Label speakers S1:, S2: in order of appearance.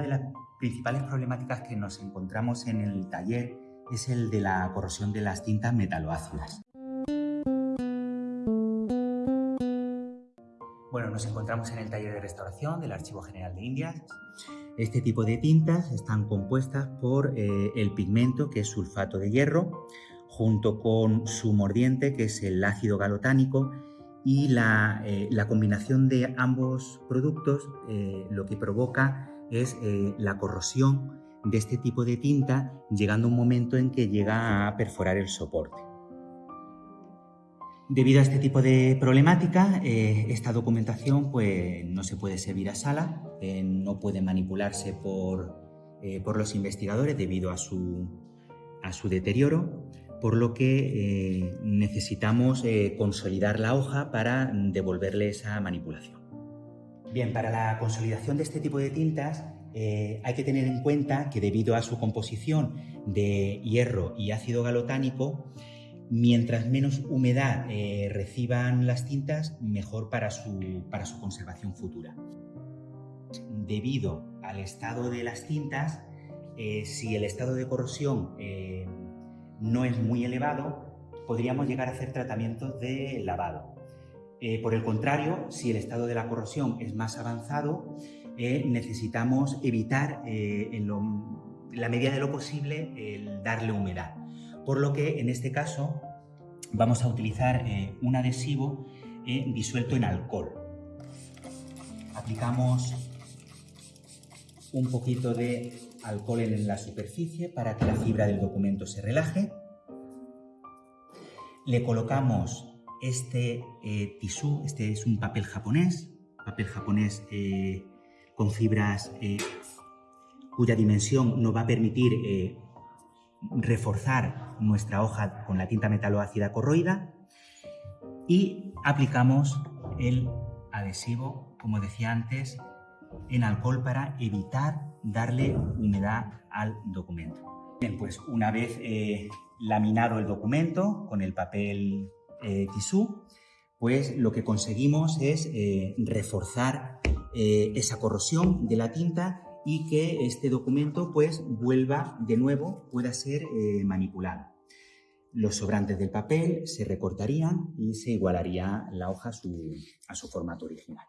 S1: una de las principales problemáticas que nos encontramos en el taller es el de la corrosión de las tintas metaloácidas. Bueno, nos encontramos en el taller de restauración del Archivo General de Indias. Este tipo de tintas están compuestas por eh, el pigmento, que es sulfato de hierro, junto con su mordiente, que es el ácido galotánico, y la, eh, combinación de ambos productos eh, lo que provoca es la corrosión de este tipo de tinta, llegando un momento en que llega a perforar el soporte. Debido a este tipo de problemática, eh, esta documentación pues, no se puede servir a sala, eh, no puede manipularse por, eh, por, los investigadores debido a su, a su deterioro, por lo que necesitamos consolidar la hoja para devolverle esa manipulación. Bien, para la consolidación de este tipo de tintas hay que tener en cuenta que debido a su composición de hierro y ácido galotánico, Mientras menos humedad eh, reciban las tintas, mejor para su, para su conservación futura. Debido al estado de las tintas, eh, si el estado de corrosión eh, no es muy elevado, podríamos llegar a hacer tratamientos de lavado. Por el contrario, si el estado de la corrosión es más avanzado, necesitamos evitar en, la medida de lo posible el darle humedad por lo que en este caso vamos a utilizar eh, un adhesivo eh, disuelto en alcohol. Aplicamos un poquito de alcohol en la superficie para que la fibra del documento se relaje. Le colocamos este eh, tisú, este es un papel japonés, papel japonés con fibras cuya dimensión nos va a permitir reforzar nuestra hoja con la tinta metaloácida corroída y aplicamos el adhesivo, como decía antes, en alcohol para evitar darle humedad al documento. Bien, pues una vez eh, laminado el documento con el papel eh, tisú, pues lo que conseguimos es eh, reforzar esa corrosión de la tinta y que este documento pues vuelva de nuevo, pueda ser eh, manipulado. Los sobrantes del papel se recortarían y se igualaría la hoja a su formato original.